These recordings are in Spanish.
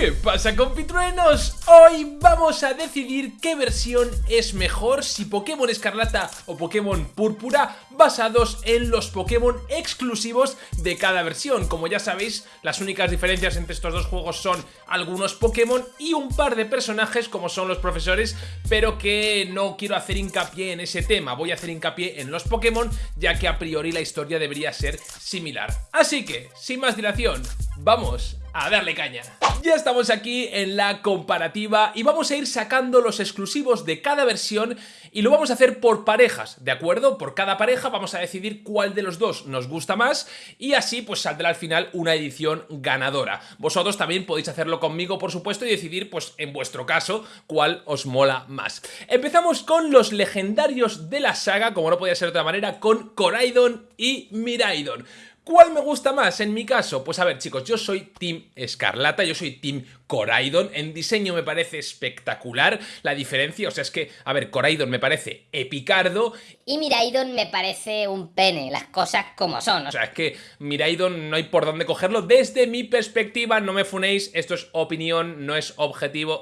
¿Qué pasa compitruenos? Hoy vamos a decidir qué versión es mejor, si Pokémon Escarlata o Pokémon Púrpura, basados en los Pokémon exclusivos de cada versión. Como ya sabéis, las únicas diferencias entre estos dos juegos son algunos Pokémon y un par de personajes como son los profesores, pero que no quiero hacer hincapié en ese tema, voy a hacer hincapié en los Pokémon, ya que a priori la historia debería ser similar. Así que, sin más dilación, vamos a darle caña. Ya estamos aquí en la comparativa y vamos a ir sacando los exclusivos de cada versión y lo vamos a hacer por parejas, ¿de acuerdo? Por cada pareja vamos a decidir cuál de los dos nos gusta más y así pues saldrá al final una edición ganadora. Vosotros también podéis hacerlo conmigo, por supuesto, y decidir pues en vuestro caso cuál os mola más. Empezamos con los legendarios de la saga, como no podía ser de otra manera, con Coraidon y Miraidon. ¿Cuál me gusta más en mi caso? Pues a ver chicos, yo soy Team Escarlata, yo soy Team Coraidon. En diseño me parece espectacular la diferencia. O sea, es que, a ver, Coraidon me parece epicardo. Y Miraidon me parece un pene, las cosas como son. O sea, es que Miraidon no hay por dónde cogerlo. Desde mi perspectiva, no me funéis, esto es opinión, no es objetivo.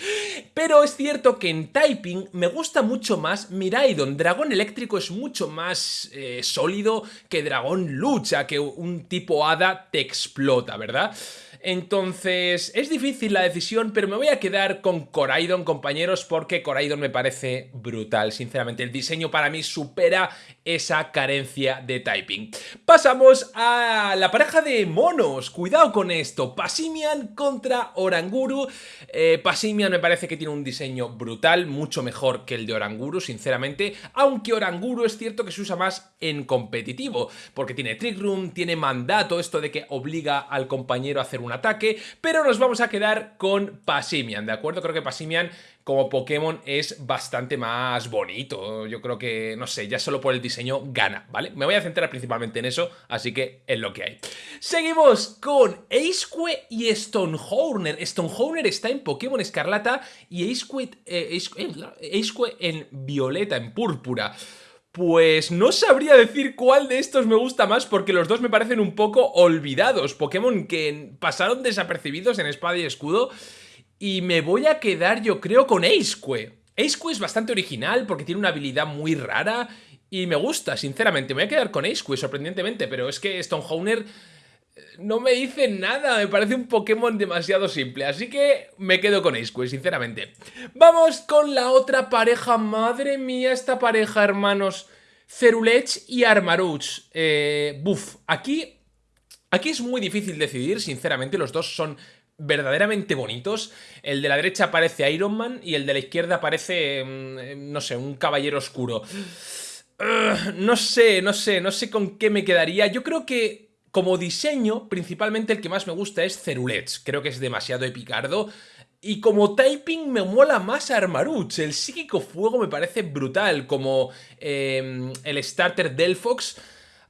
Pero es cierto que en Typing me gusta mucho más Miraidon. Dragón eléctrico es mucho más eh, sólido que Dragón lucha, que un tipo hada te explota, ¿verdad? Entonces, es difícil la decisión, pero me voy a quedar con Coraidon, compañeros, porque Coraidon me parece brutal, sinceramente. El diseño para mí supera esa carencia de typing. Pasamos a la pareja de monos. Cuidado con esto. Pasimian contra Oranguru. Eh, Pasimian me parece que tiene un diseño brutal, mucho mejor que el de Oranguru, sinceramente. Aunque Oranguru es cierto que se usa más en competitivo, porque tiene Trick Room, tiene mandato, esto de que obliga al compañero a hacer una ataque, pero nos vamos a quedar con Pasimian, ¿de acuerdo? Creo que Pasimian como Pokémon es bastante más bonito, yo creo que, no sé, ya solo por el diseño gana, ¿vale? Me voy a centrar principalmente en eso, así que es lo que hay. Seguimos con Aceque y Stonehorner. Stonehorner está en Pokémon Escarlata y Aceque, eh, eh en Violeta, en Púrpura. Pues no sabría decir cuál de estos me gusta más porque los dos me parecen un poco olvidados. Pokémon que pasaron desapercibidos en Espada y Escudo y me voy a quedar yo creo con Aceque. Aceque es bastante original porque tiene una habilidad muy rara y me gusta, sinceramente. Me voy a quedar con Aceque, sorprendentemente, pero es que Stonehorner no me dice nada, me parece un Pokémon demasiado simple, así que me quedo con Aceque, sinceramente. Vamos con la otra pareja, madre mía esta pareja, hermanos. Cerulech y Armarouch. Eh, buf, aquí, aquí es muy difícil decidir, sinceramente, los dos son verdaderamente bonitos. El de la derecha parece Iron Man y el de la izquierda parece, mm, no sé, un caballero oscuro. no sé, no sé, no sé con qué me quedaría. Yo creo que como diseño, principalmente el que más me gusta es Cerulets, creo que es demasiado epicardo. Y como typing me mola más Armaruch, el psíquico fuego me parece brutal, como em, el starter Delphox.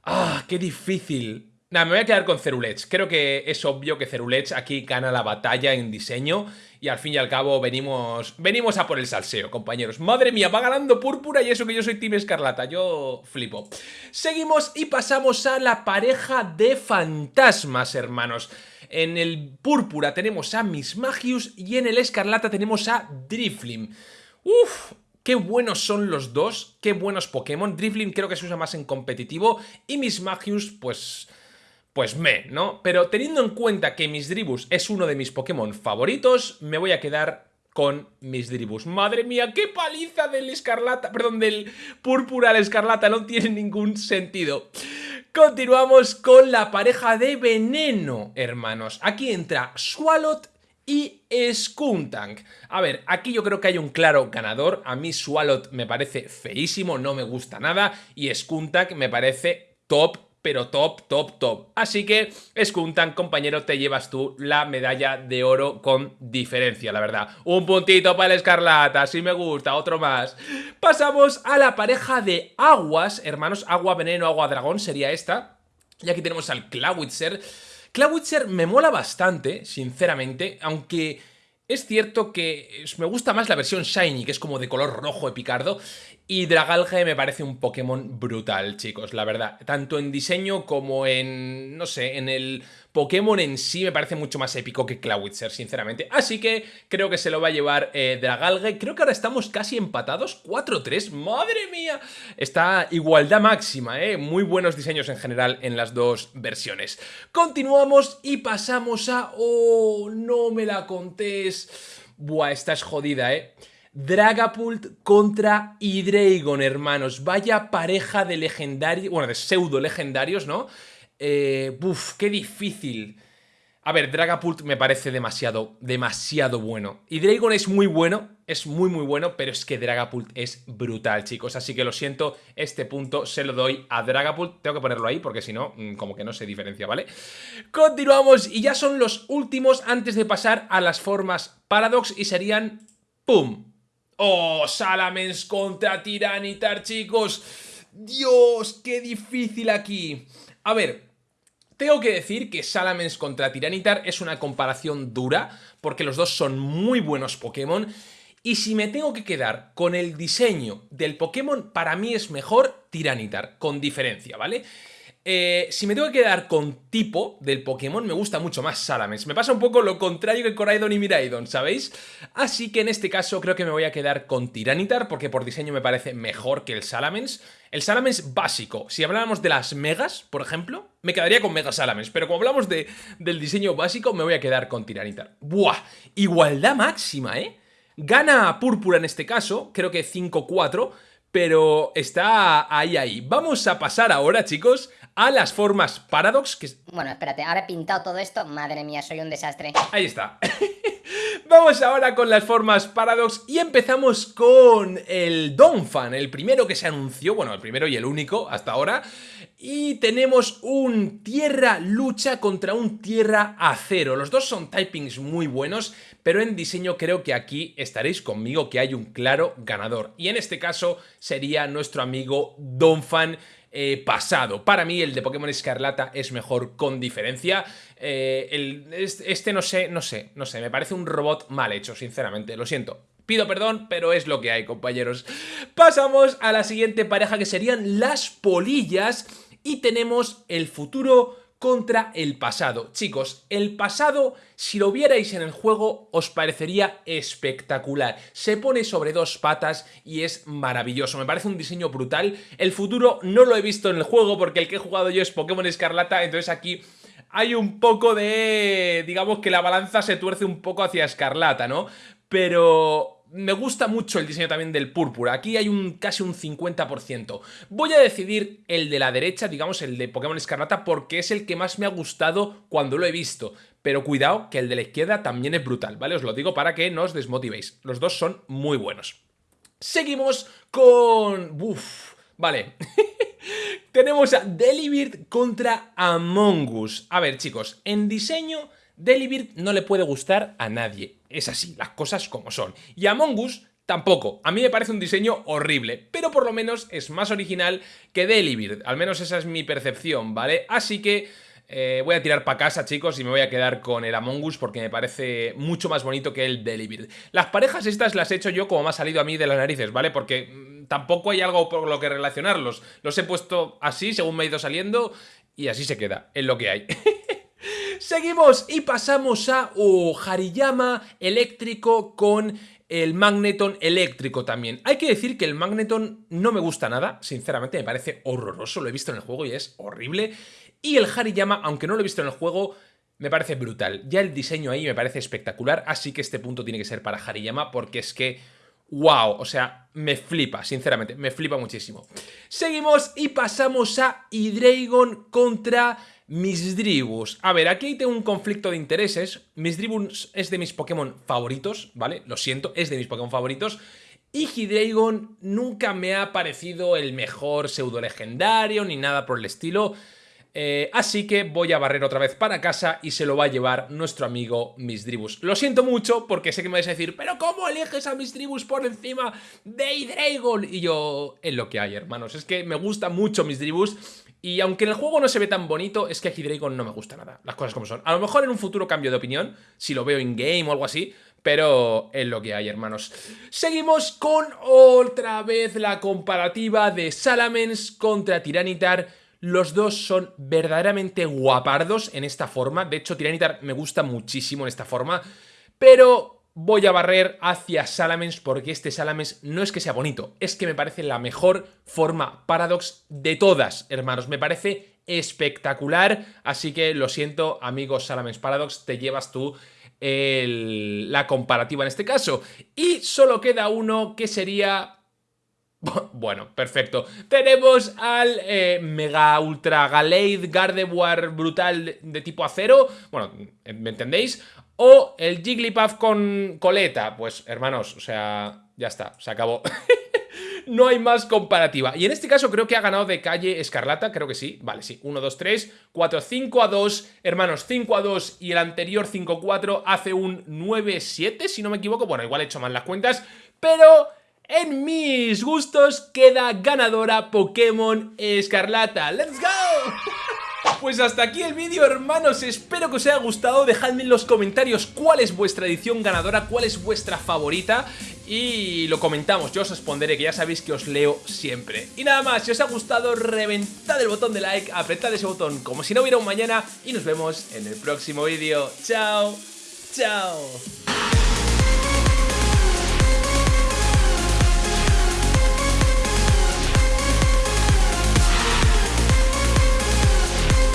¡Ah, qué difícil! Nada, me voy a quedar con Cerulets. Creo que es obvio que Cerulets aquí gana la batalla en diseño y al fin y al cabo venimos venimos a por el salseo, compañeros. Madre mía, va ganando Púrpura y eso que yo soy Team Escarlata. Yo flipo. Seguimos y pasamos a la pareja de fantasmas, hermanos. En el Púrpura tenemos a Miss Magius y en el Escarlata tenemos a Driflim. Uf, Qué buenos son los dos, qué buenos Pokémon. Driflim creo que se usa más en competitivo y Miss Magius, pues pues me, ¿no? Pero teniendo en cuenta que Misdribus es uno de mis Pokémon favoritos, me voy a quedar con Misdribus. ¡Madre mía, qué paliza del escarlata! Perdón, del púrpura al escarlata, no tiene ningún sentido. Continuamos con la pareja de veneno, hermanos. Aquí entra Swalot y Skuntank. A ver, aquí yo creo que hay un claro ganador. A mí Swalot me parece feísimo, no me gusta nada. Y Skuntank me parece top pero top, top, top. Así que, Skuntan, compañero, te llevas tú la medalla de oro con diferencia, la verdad. Un puntito para el Escarlata, si me gusta, otro más. Pasamos a la pareja de aguas, hermanos, agua, veneno, agua, dragón, sería esta. Y aquí tenemos al Clawitzer. Clawitzer me mola bastante, sinceramente, aunque... Es cierto que me gusta más la versión Shiny, que es como de color rojo epicardo, Y Dragalge me parece un Pokémon brutal, chicos, la verdad. Tanto en diseño como en, no sé, en el Pokémon en sí me parece mucho más épico que Clawitzer, sinceramente. Así que creo que se lo va a llevar eh, Dragalge. Creo que ahora estamos casi empatados, 4-3, ¡madre mía! Está igualdad máxima, ¿eh? Muy buenos diseños en general en las dos versiones. Continuamos y pasamos a... ¡Oh, no me la contés! Buah, esta es jodida, ¿eh? Dragapult contra Hydreigon, hermanos. Vaya pareja de legendarios, bueno, de pseudo legendarios, ¿no? Eh, buf, qué difícil. A ver, Dragapult me parece demasiado, demasiado bueno. Hydreigon es muy bueno, es muy muy bueno, pero es que Dragapult es brutal, chicos. Así que lo siento, este punto se lo doy a Dragapult. Tengo que ponerlo ahí porque si no, mm, como que no se diferencia, ¿vale? Continuamos y ya son los últimos antes de pasar a las formas Paradox y serían... ¡Pum! ¡Oh! Salamence contra Tiranitar, chicos. ¡Dios! ¡Qué difícil aquí! A ver, tengo que decir que Salamence contra Tiranitar es una comparación dura, porque los dos son muy buenos Pokémon, y si me tengo que quedar con el diseño del Pokémon, para mí es mejor Tiranitar, con diferencia, ¿vale? Eh, si me tengo que quedar con tipo del Pokémon, me gusta mucho más Salamence. Me pasa un poco lo contrario que Coraidon y Miraidon, ¿sabéis? Así que en este caso creo que me voy a quedar con Tiranitar, porque por diseño me parece mejor que el Salamence. El Salamence básico, si habláramos de las Megas, por ejemplo, me quedaría con Mega Salamence, pero como hablamos de, del diseño básico, me voy a quedar con Tiranitar. ¡Buah! Igualdad máxima, ¿eh? Gana Púrpura en este caso, creo que 5-4, pero está ahí, ahí. Vamos a pasar ahora, chicos, a las formas Paradox. Que... Bueno, espérate, ahora he pintado todo esto. Madre mía, soy un desastre. Ahí está. Vamos ahora con las formas Paradox y empezamos con el Donphan, el primero que se anunció, bueno, el primero y el único hasta ahora. Y tenemos un Tierra lucha contra un Tierra acero. Los dos son typings muy buenos, pero en diseño creo que aquí estaréis conmigo que hay un claro ganador. Y en este caso sería nuestro amigo Donphan eh, pasado. Para mí el de Pokémon Escarlata es mejor con diferencia. Eh, el, este no sé, no sé, no sé, me parece un robot mal hecho, sinceramente, lo siento. Pido perdón, pero es lo que hay, compañeros. Pasamos a la siguiente pareja que serían las polillas y tenemos el futuro contra el pasado. Chicos, el pasado, si lo vierais en el juego, os parecería espectacular. Se pone sobre dos patas y es maravilloso. Me parece un diseño brutal. El futuro no lo he visto en el juego porque el que he jugado yo es Pokémon Escarlata, entonces aquí hay un poco de... digamos que la balanza se tuerce un poco hacia Escarlata, ¿no? Pero me gusta mucho el diseño también del púrpura. Aquí hay un casi un 50%. Voy a decidir el de la derecha, digamos el de Pokémon Escarlata, porque es el que más me ha gustado cuando lo he visto. Pero cuidado que el de la izquierda también es brutal, ¿vale? Os lo digo para que no os desmotivéis. Los dos son muy buenos. Seguimos con... Uf, vale. Tenemos a Delibird contra Among Us. A ver, chicos, en diseño Delibird no le puede gustar a nadie. Es así, las cosas como son. Y Among Us tampoco. A mí me parece un diseño horrible, pero por lo menos es más original que Delibird. Al menos esa es mi percepción, ¿vale? Así que... Eh, voy a tirar para casa, chicos, y me voy a quedar con el Among Us porque me parece mucho más bonito que el Delibird. Las parejas estas las he hecho yo como me ha salido a mí de las narices, ¿vale? Porque mm, tampoco hay algo por lo que relacionarlos. Los he puesto así, según me ha ido saliendo, y así se queda, es lo que hay. Seguimos y pasamos a Hariyama eléctrico con el Magneton eléctrico también. Hay que decir que el Magneton no me gusta nada, sinceramente me parece horroroso, lo he visto en el juego y es horrible. Y el Hariyama, aunque no lo he visto en el juego, me parece brutal. Ya el diseño ahí me parece espectacular, así que este punto tiene que ser para Hariyama porque es que... ¡Wow! O sea, me flipa, sinceramente, me flipa muchísimo. Seguimos y pasamos a Hydreigon contra Misdribus. A ver, aquí tengo un conflicto de intereses. Misdribus es de mis Pokémon favoritos, ¿vale? Lo siento, es de mis Pokémon favoritos. Y Hydreigon nunca me ha parecido el mejor pseudo legendario ni nada por el estilo. Eh, así que voy a barrer otra vez para casa y se lo va a llevar nuestro amigo Misdribus. Lo siento mucho porque sé que me vais a decir ¿Pero cómo eliges a Misdribus por encima de Hydreigon? Y yo, es lo que hay, hermanos. Es que me gusta mucho Misdribus y aunque en el juego no se ve tan bonito, es que Hydreigon no me gusta nada, las cosas como son. A lo mejor en un futuro cambio de opinión, si lo veo in-game o algo así, pero es lo que hay, hermanos. Seguimos con otra vez la comparativa de Salamence contra Tiranitar. Los dos son verdaderamente guapardos en esta forma. De hecho, Tiranitar me gusta muchísimo en esta forma. Pero voy a barrer hacia Salamence porque este Salamence no es que sea bonito, es que me parece la mejor forma Paradox de todas, hermanos. Me parece espectacular, así que lo siento, amigos Salamence Paradox, te llevas tú la comparativa en este caso. Y solo queda uno que sería... Bueno, perfecto. Tenemos al eh, Mega Ultra Galeid Gardevoir brutal de tipo acero. Bueno, ¿me entendéis? O el Jigglypuff con coleta. Pues, hermanos, o sea, ya está, se acabó. no hay más comparativa. Y en este caso creo que ha ganado de calle Escarlata, creo que sí. Vale, sí. 1, 2, 3, 4, 5 a 2. Hermanos, 5 a 2 y el anterior 5 a 4 hace un 9 7, si no me equivoco. Bueno, igual he hecho mal las cuentas, pero... En mis gustos queda ganadora Pokémon Escarlata. ¡Let's go! Pues hasta aquí el vídeo, hermanos. Espero que os haya gustado. Dejadme en los comentarios cuál es vuestra edición ganadora, cuál es vuestra favorita y lo comentamos, yo os responderé, que ya sabéis que os leo siempre. Y nada más, si os ha gustado, reventad el botón de like, apretad ese botón como si no hubiera un mañana y nos vemos en el próximo vídeo. ¡Chao! ¡Chao!